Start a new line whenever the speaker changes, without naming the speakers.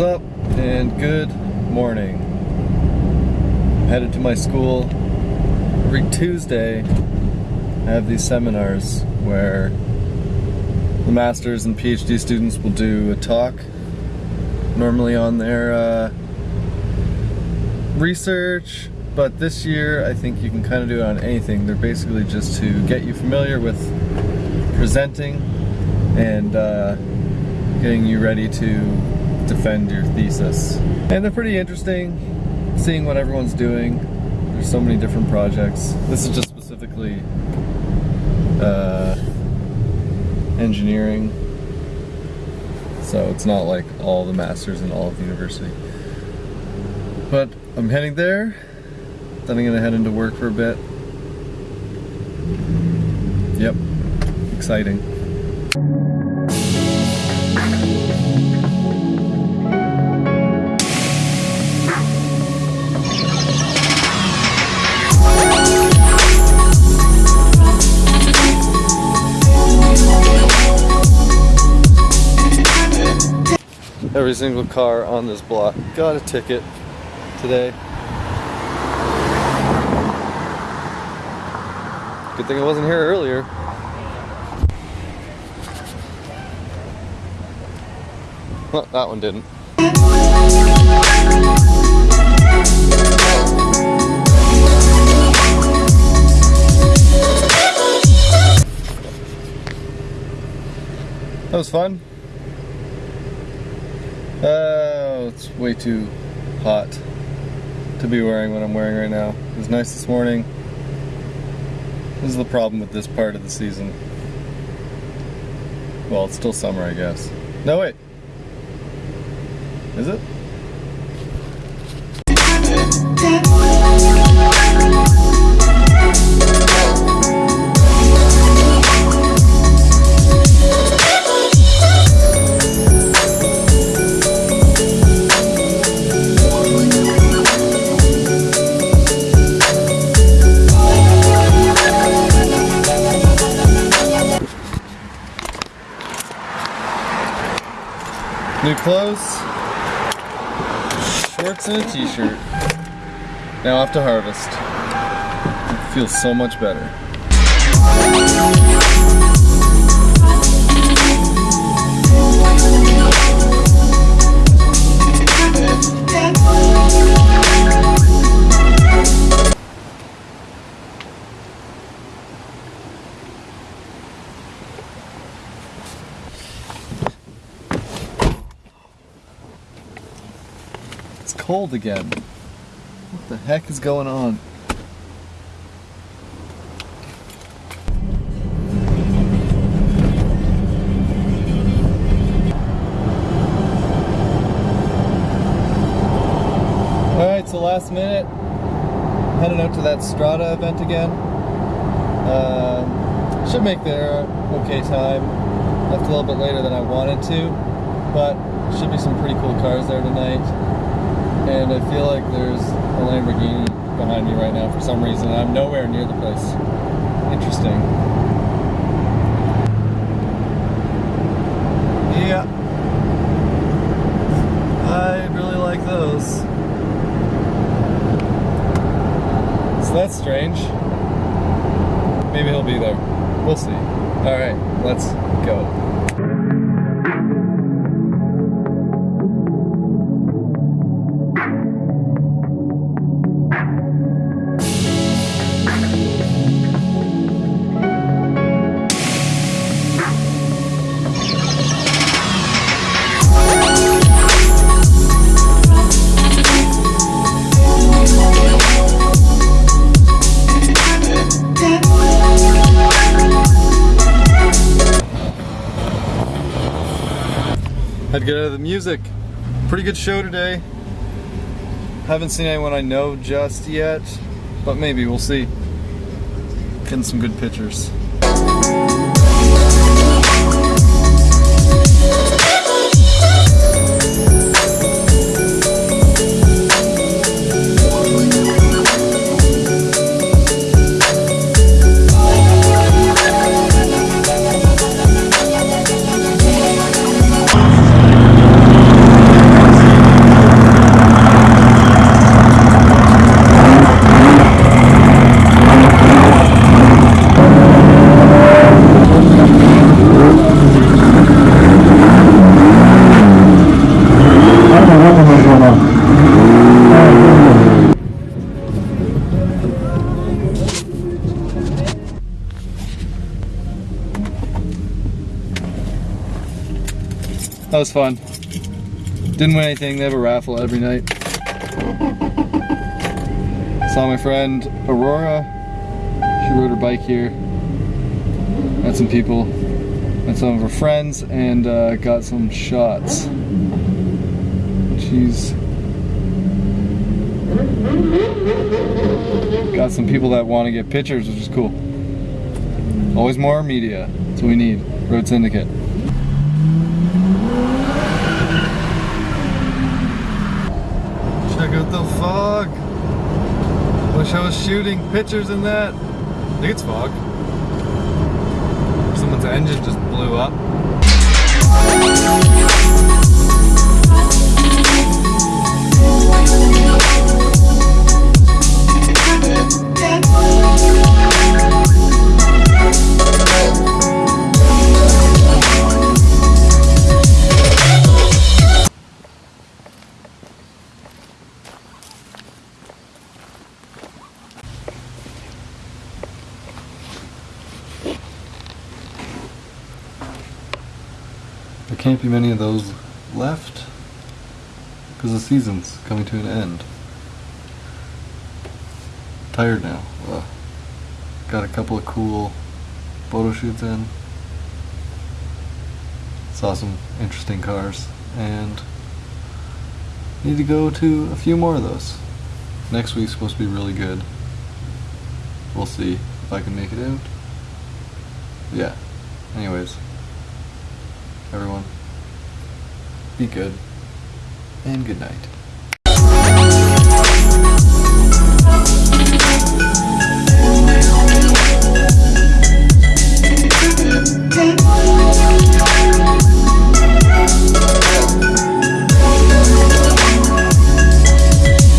Up and good morning. I'm headed to my school. Every Tuesday I have these seminars where the masters and PhD students will do a talk normally on their uh, research but this year I think you can kind of do it on anything. They're basically just to get you familiar with presenting and uh, getting you ready to defend your thesis. And they're pretty interesting, seeing what everyone's doing. There's so many different projects. This is just specifically uh, engineering, so it's not like all the masters in all of the university. But I'm heading there, then I'm gonna head into work for a bit. Yep, exciting. Every single car on this block got a ticket today. Good thing I wasn't here earlier. Well, that one didn't. That was fun. Oh, it's way too hot to be wearing what I'm wearing right now. It was nice this morning. This is the problem with this part of the season. Well, it's still summer, I guess. No, wait. Is it? New clothes, shorts and a t-shirt. Now off to harvest. Feels so much better. It's cold again. What the heck is going on? Alright, so last minute, heading out to that Strata event again. Um, should make there okay time. Left a little bit later than I wanted to, but should be some pretty cool cars there tonight and I feel like there's a Lamborghini behind me right now for some reason. I'm nowhere near the place. Interesting. Yeah. I really like those. So that's strange. Maybe he'll be there. We'll see. Alright, let's go. Had to get out of the music. Pretty good show today. Haven't seen anyone I know just yet, but maybe we'll see. Getting some good pictures. That was fun. Didn't win anything. They have a raffle every night. Saw my friend Aurora. She rode her bike here. Met some people. Met some of her friends and uh, got some shots. She's got some people that want to get pictures, which is cool. Always more media. That's what we need. Road Syndicate. Check out the fog. Wish I was shooting pictures in that. I think it's fog. Someone's engine just blew up. There can't be many of those left because the season's coming to an end. Tired now. Ugh. Got a couple of cool photo shoots in. Saw some interesting cars and need to go to a few more of those. Next week's supposed to be really good. We'll see if I can make it out. Yeah. Anyways everyone. Be good. And good night.